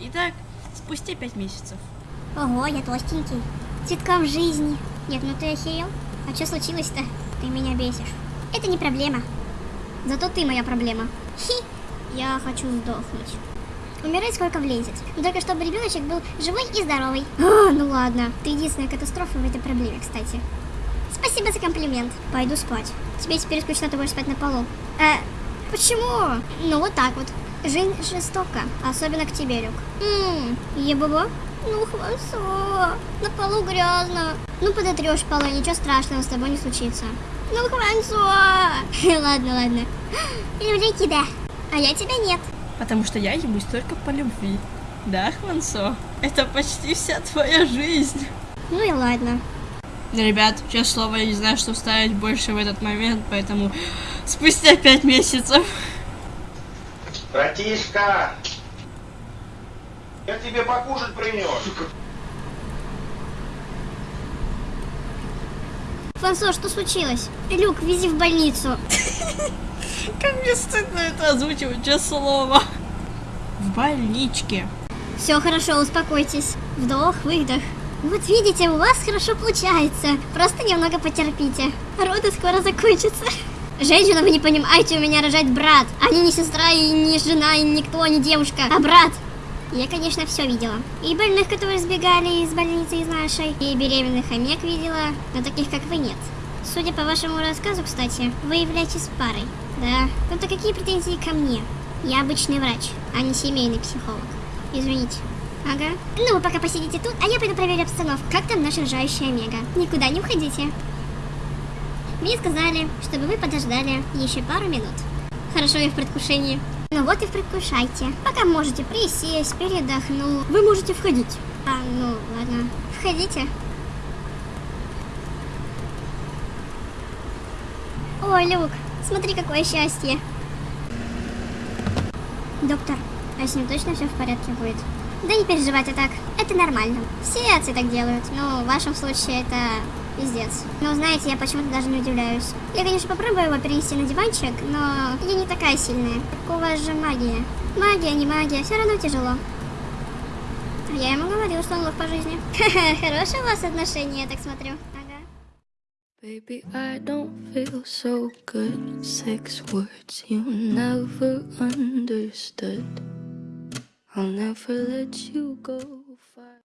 Итак, спустя пять месяцев. Ого, я толстенький. Цветком жизни. Нет, ну ты охерел? А что случилось-то? Ты меня бесишь. Это не проблема. Зато ты моя проблема. Хи, я хочу сдохнуть. Умирать сколько влезет. Но только чтобы ребеночек был живой и здоровый. А, ну ладно. Ты единственная катастрофа в этой проблеме, кстати. Спасибо за комплимент. Пойду спать. Тебе теперь скучно, ты будешь спать на полу. Э, почему? Ну вот так вот. Жизнь жестока, особенно к тебе, Люк. Ммм, ебобо? Ну, хвансо, на полу грязно. Ну, подотрешь полу, ничего страшного с тобой не случится. Ну, хвансо. Ладно, ладно. Люблю тебя, а я тебя нет. Потому что я ебусь только по любви. Да, Хвансо? Это почти вся твоя жизнь. Ну и ладно. Ребят, честное слово, я не знаю, что вставить больше в этот момент, поэтому спустя пять месяцев. Братишка! Я тебе покушать принес. Фансо, что случилось? Люк, вези в больницу. Как мне стыдно это озвучивать, честное слово. В больничке. Все хорошо, успокойтесь. Вдох, выдох. Вот видите, у вас хорошо получается. Просто немного потерпите. Роды скоро закончатся. Женщина, вы не понимаете, у меня рожает брат. А не сестра, и не жена, и никто, не девушка, а брат. Я, конечно, все видела. И больных, которые сбегали из больницы из нашей, и беременных хомяк видела, но таких, как вы, нет. Судя по вашему рассказу, кстати, вы являетесь парой. Да. Ну-то какие претензии ко мне? Я обычный врач, а не семейный психолог. Извините. Ага. Ну, вы пока посидите тут, а я пойду проверю обстановку. Как там наша рожающая Омега? Никуда не уходите. Мне сказали, чтобы вы подождали еще пару минут. Хорошо, я в предвкушении. Ну вот и предвкушайте. Пока можете присесть, передохнуть. Вы можете входить. А, ну ладно. Входите. Ой, Люк, смотри, какое счастье. Доктор, а с ним точно все в порядке будет? Да не переживайте так, это нормально. Все отцы так делают, но в вашем случае это пиздец. Но знаете, я почему-то даже не удивляюсь. Я, конечно, попробую его перенести на диванчик, но я не такая сильная. Вас же магия. Магия, не магия, все равно тяжело. А я ему говорила, что он лох по жизни. Хорошие у вас отношения, я так смотрю. Baby, I don't feel so good. Six words you never understood. I'll never let you go.